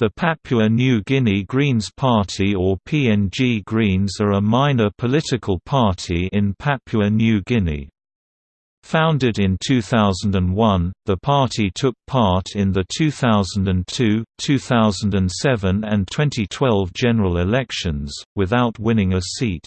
The Papua New Guinea Greens Party or PNG Greens are a minor political party in Papua New Guinea. Founded in 2001, the party took part in the 2002, 2007 and 2012 general elections, without winning a seat.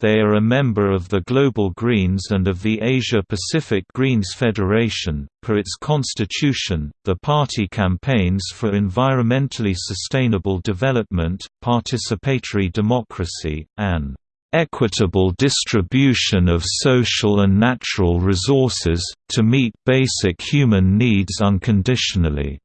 They are a member of the Global Greens and of the Asia-Pacific Greens Federation. Per its constitution, the party campaigns for environmentally sustainable development, participatory democracy, and equitable distribution of social and natural resources, to meet basic human needs unconditionally",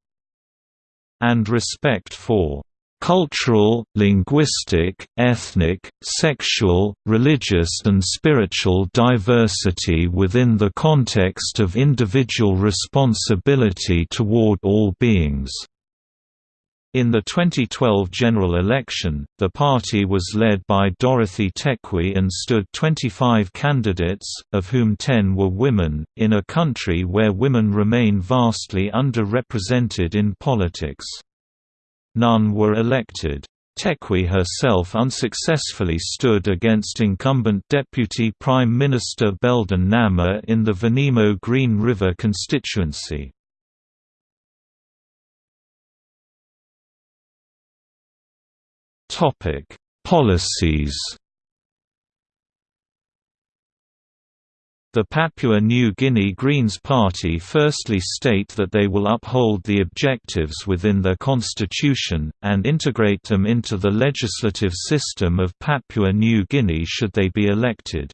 and respect for cultural, linguistic, ethnic, sexual, religious and spiritual diversity within the context of individual responsibility toward all beings. In the 2012 general election, the party was led by Dorothy Tekwe and stood 25 candidates, of whom 10 were women, in a country where women remain vastly underrepresented in politics. None were elected. Tekwe herself unsuccessfully stood against incumbent Deputy Prime Minister Belden Namah in the Vanimo Green River constituency. Policies The Papua New Guinea Greens Party firstly state that they will uphold the objectives within their constitution, and integrate them into the legislative system of Papua New Guinea should they be elected.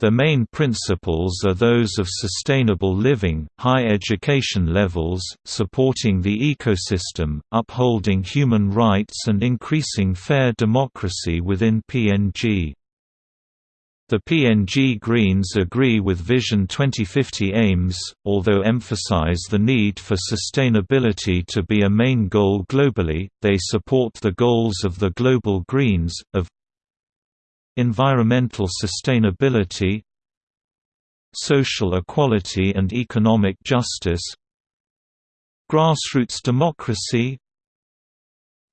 The main principles are those of sustainable living, high education levels, supporting the ecosystem, upholding human rights and increasing fair democracy within PNG. The PNG Greens agree with Vision 2050 aims, although emphasize the need for sustainability to be a main goal globally, they support the goals of the Global Greens, of environmental sustainability social equality and economic justice grassroots democracy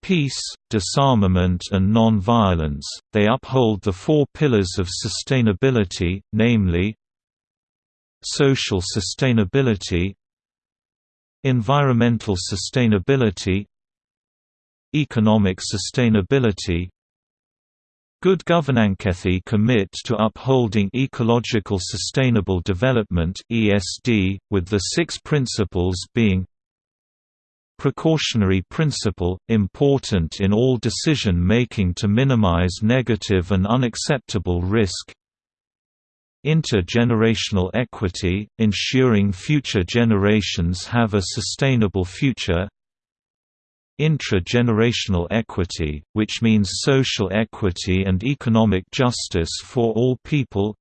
peace, disarmament and non-violence, they uphold the four pillars of sustainability, namely social sustainability environmental sustainability economic sustainability Good Governancethi commit to upholding ecological sustainable development (ESD), with the six principles being Precautionary principle, important in all decision-making to minimize negative and unacceptable risk. Intergenerational equity, ensuring future generations have a sustainable future. Intra-generational equity, which means social equity and economic justice for all people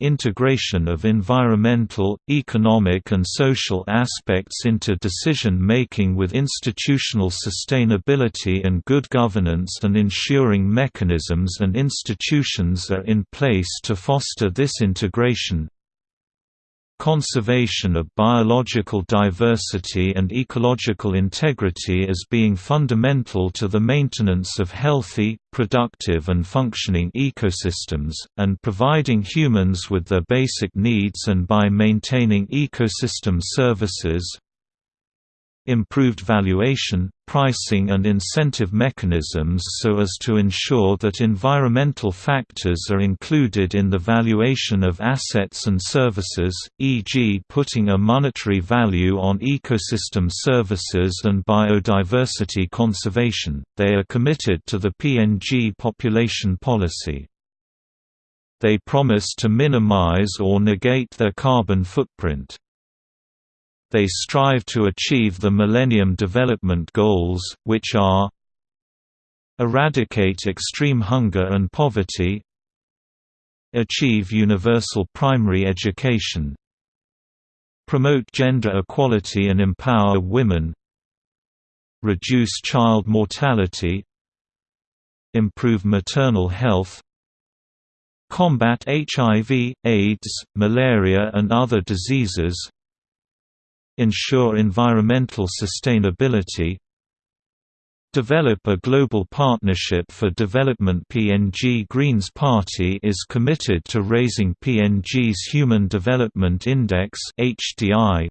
Integration of environmental, economic and social aspects into decision-making with institutional sustainability and good governance and ensuring mechanisms and institutions are in place to foster this integration conservation of biological diversity and ecological integrity as being fundamental to the maintenance of healthy, productive and functioning ecosystems, and providing humans with their basic needs and by maintaining ecosystem services, improved valuation, pricing and incentive mechanisms so as to ensure that environmental factors are included in the valuation of assets and services, e.g. putting a monetary value on ecosystem services and biodiversity conservation. They are committed to the PNG population policy. They promise to minimize or negate their carbon footprint. They strive to achieve the Millennium Development Goals, which are Eradicate extreme hunger and poverty Achieve universal primary education Promote gender equality and empower women Reduce child mortality Improve maternal health Combat HIV, AIDS, malaria and other diseases ensure environmental sustainability develop a global partnership for development PNG Greens Party is committed to raising PNG's Human Development Index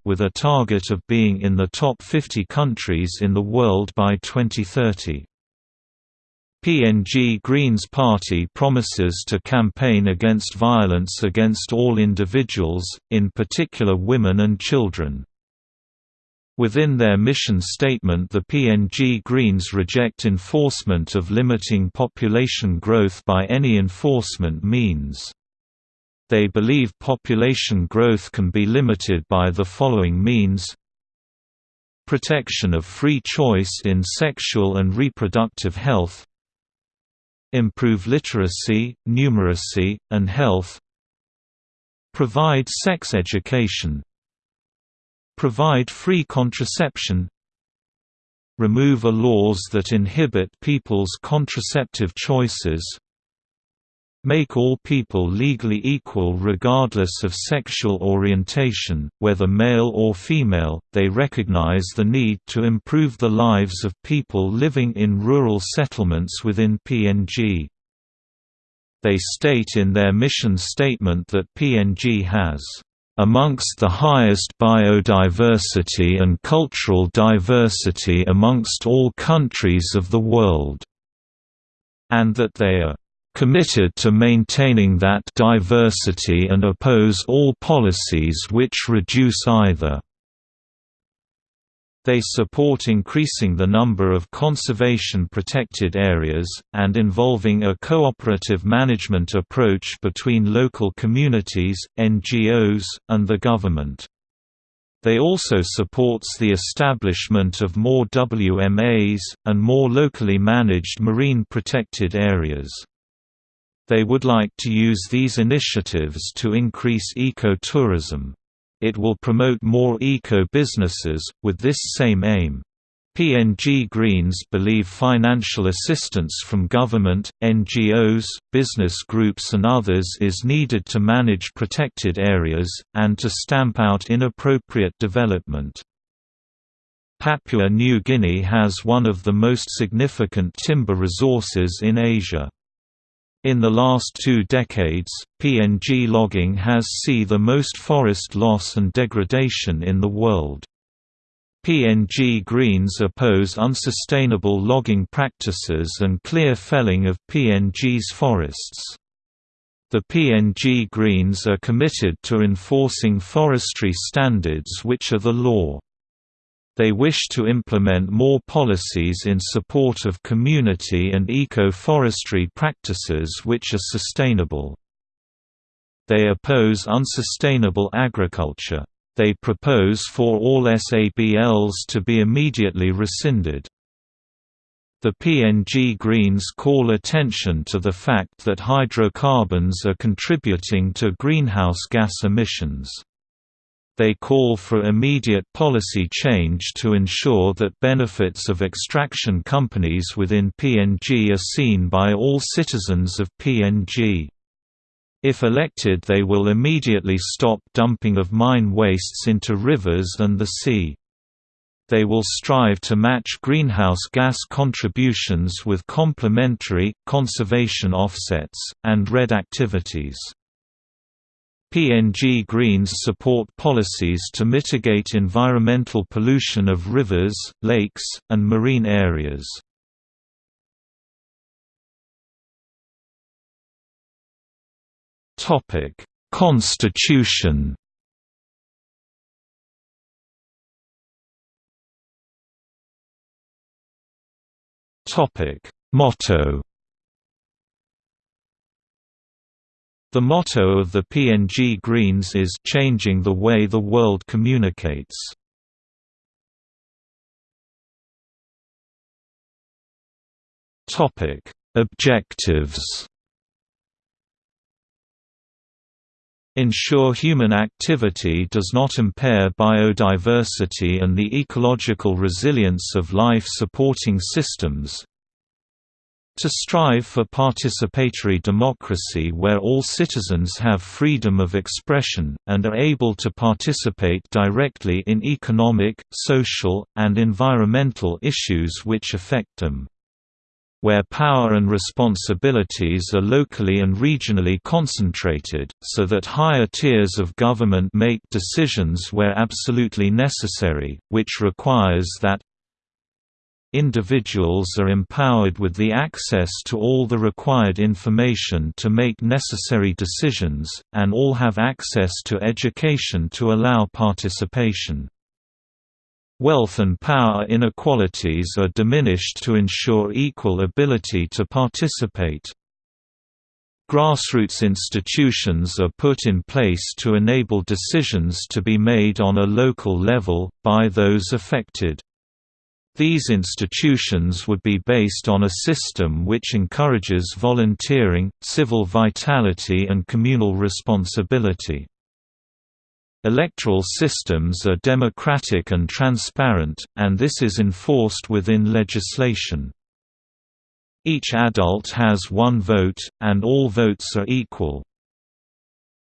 with a target of being in the top 50 countries in the world by 2030. PNG Greens Party promises to campaign against violence against all individuals, in particular women and children. Within their mission statement the PNG Greens reject enforcement of limiting population growth by any enforcement means. They believe population growth can be limited by the following means. Protection of free choice in sexual and reproductive health. Improve literacy, numeracy, and health. Provide sex education Provide free contraception Remove a laws that inhibit people's contraceptive choices Make all people legally equal regardless of sexual orientation, whether male or female. They recognize the need to improve the lives of people living in rural settlements within PNG. They state in their mission statement that PNG has amongst the highest biodiversity and cultural diversity amongst all countries of the world", and that they are "...committed to maintaining that diversity and oppose all policies which reduce either." They support increasing the number of conservation-protected areas, and involving a cooperative management approach between local communities, NGOs, and the government. They also supports the establishment of more WMAs, and more locally managed marine protected areas. They would like to use these initiatives to increase ecotourism. It will promote more eco-businesses, with this same aim. PNG Greens believe financial assistance from government, NGOs, business groups and others is needed to manage protected areas, and to stamp out inappropriate development. Papua New Guinea has one of the most significant timber resources in Asia. In the last two decades, PNG logging has seen the most forest loss and degradation in the world. PNG Greens oppose unsustainable logging practices and clear felling of PNG's forests. The PNG Greens are committed to enforcing forestry standards which are the law. They wish to implement more policies in support of community and eco-forestry practices which are sustainable. They oppose unsustainable agriculture. They propose for all SABLs to be immediately rescinded. The PNG Greens call attention to the fact that hydrocarbons are contributing to greenhouse gas emissions. They call for immediate policy change to ensure that benefits of extraction companies within PNG are seen by all citizens of PNG. If elected they will immediately stop dumping of mine wastes into rivers and the sea. They will strive to match greenhouse gas contributions with complementary, conservation offsets, and REDD activities. PNG Greens support policies to mitigate environmental pollution of rivers, lakes, and marine areas. Constitution Motto The motto of the PNG Greens is "Changing the way the world communicates". Topic: Objectives. Ensure human activity does not impair biodiversity and the ecological resilience of life-supporting systems, To strive for participatory democracy where all citizens have freedom of expression, and are able to participate directly in economic, social, and environmental issues which affect them. Where power and responsibilities are locally and regionally concentrated, so that higher tiers of government make decisions where absolutely necessary, which requires that individuals are empowered with the access to all the required information to make necessary decisions, and all have access to education to allow participation. Wealth and power inequalities are diminished to ensure equal ability to participate. Grassroots institutions are put in place to enable decisions to be made on a local level, by those affected. These institutions would be based on a system which encourages volunteering, civil vitality and communal responsibility. Electoral systems are democratic and transparent, and this is enforced within legislation. Each adult has one vote, and all votes are equal.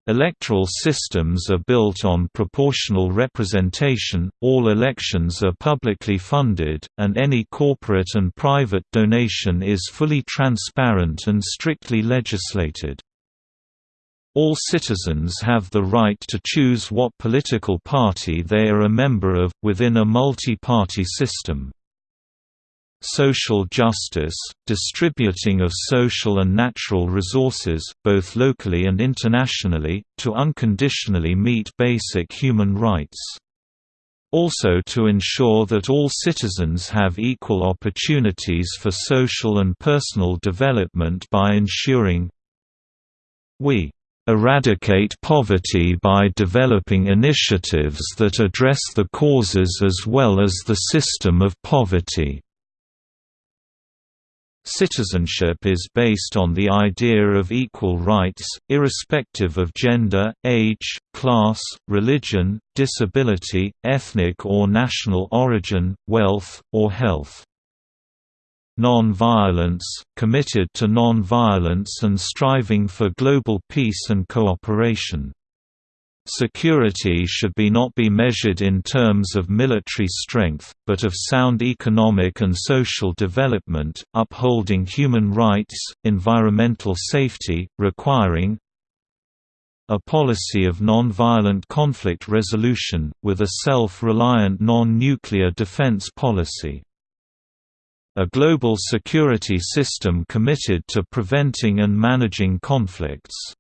Electoral systems are built on proportional representation, all elections are publicly funded, and any corporate and private donation is fully transparent and strictly legislated. All citizens have the right to choose what political party they are a member of, within a multi-party system. Social justice, distributing of social and natural resources, both locally and internationally, to unconditionally meet basic human rights. Also to ensure that all citizens have equal opportunities for social and personal development by ensuring we eradicate poverty by developing initiatives that address the causes as well as the system of poverty. Citizenship is based on the idea of equal rights, irrespective of gender, age, class, religion, disability, ethnic or national origin, wealth, or health. Non-violence, committed to non-violence and striving for global peace and cooperation. Security should be not be measured in terms of military strength, but of sound economic and social development, upholding human rights, environmental safety, requiring a policy of non-violent conflict resolution, with a self-reliant non-nuclear defense policy a global security system committed to preventing and managing conflicts.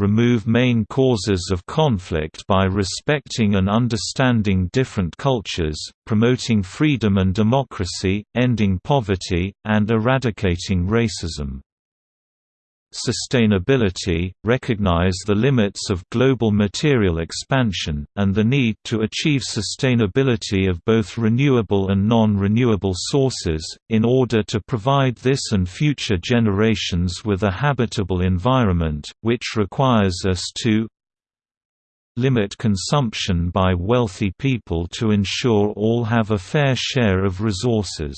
Remove main causes of conflict by respecting and understanding different cultures, promoting freedom and democracy, ending poverty, and eradicating racism. Sustainability – recognize the limits of global material expansion, and the need to achieve sustainability of both renewable and non-renewable sources, in order to provide this and future generations with a habitable environment, which requires us to limit consumption by wealthy people to ensure all have a fair share of resources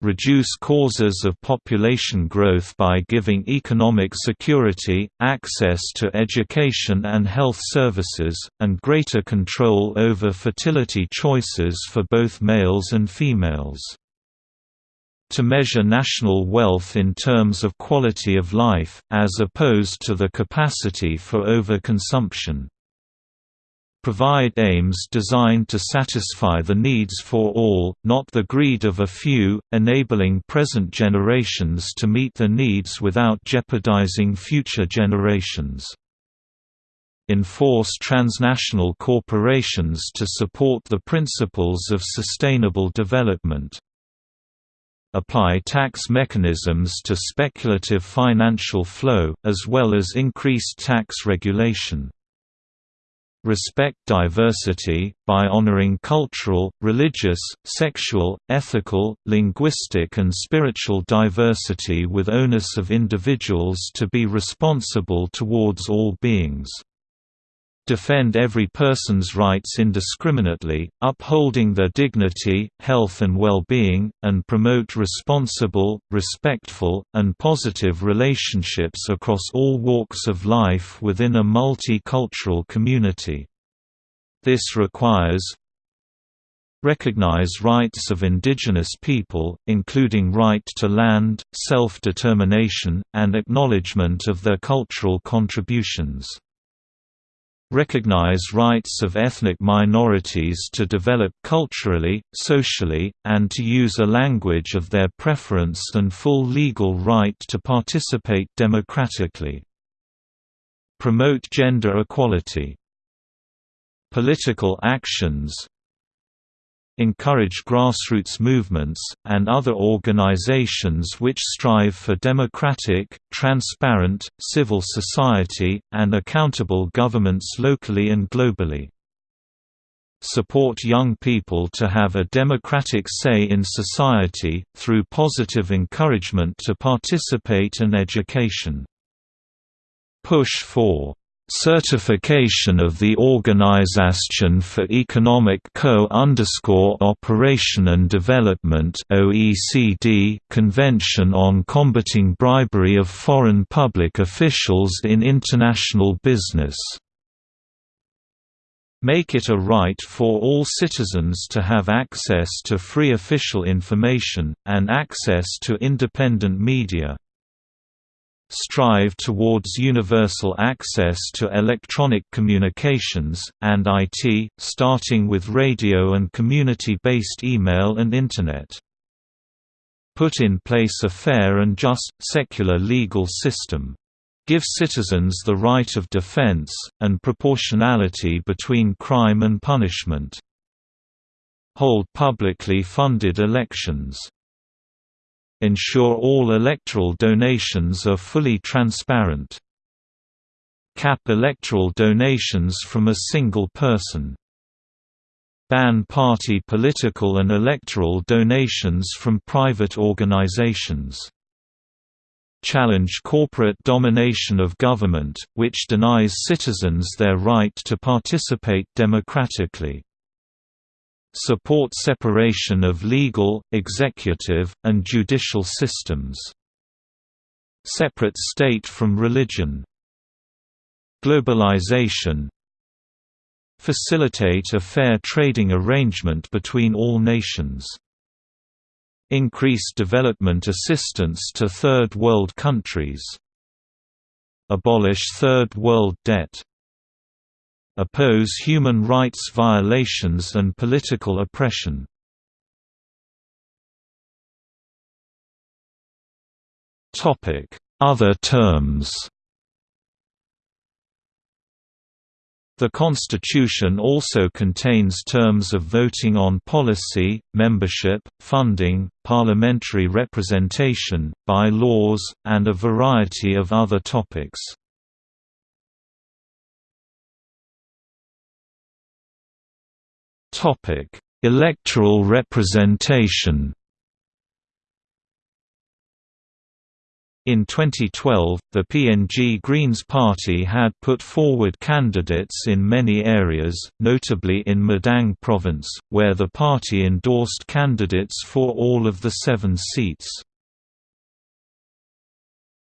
reduce causes of population growth by giving economic security, access to education and health services, and greater control over fertility choices for both males and females. To measure national wealth in terms of quality of life, as opposed to the capacity for overconsumption provide aims designed to satisfy the needs for all, not the greed of a few, enabling present generations to meet their needs without jeopardizing future generations. Enforce transnational corporations to support the principles of sustainable development apply tax mechanisms to speculative financial flow, as well as increased tax regulation respect diversity, by honoring cultural, religious, sexual, ethical, linguistic and spiritual diversity with onus of individuals to be responsible towards all beings. Defend every person's rights indiscriminately, upholding their dignity, health and well-being, and promote responsible, respectful, and positive relationships across all walks of life within a multicultural community. This requires Recognize rights of indigenous people, including right to land, self-determination, and acknowledgement of their cultural contributions. Recognize rights of ethnic minorities to develop culturally, socially, and to use a language of their preference and full legal right to participate democratically. Promote gender equality. Political actions encourage grassroots movements, and other organizations which strive for democratic, transparent, civil society, and accountable governments locally and globally. Support young people to have a democratic say in society, through positive encouragement to participate and education. Push for Certification of the Organisation for Economic Co-Operation and Development (OECD) Convention on Combating Bribery of Foreign Public Officials in International Business. Make it a right for all citizens to have access to free official information, and access to independent media strive towards universal access to electronic communications, and IT, starting with radio and community-based email and Internet. Put in place a fair and just, secular legal system. Give citizens the right of defense, and proportionality between crime and punishment. Hold publicly funded elections Ensure all electoral donations are fully transparent. Cap electoral donations from a single person. Ban party political and electoral donations from private organizations. Challenge corporate domination of government, which denies citizens their right to participate democratically support separation of legal, executive, and judicial systems. Separate state from religion. Globalization Facilitate a fair trading arrangement between all nations. Increase development assistance to Third World countries. Abolish Third World debt oppose human rights violations and political oppression. Other terms The Constitution also contains terms of voting on policy, membership, funding, parliamentary representation, by-laws, and a variety of other topics. Topic: Electoral representation. In 2012, the PNG Greens Party had put forward candidates in many areas, notably in Madang Province, where the party endorsed candidates for all of the seven seats.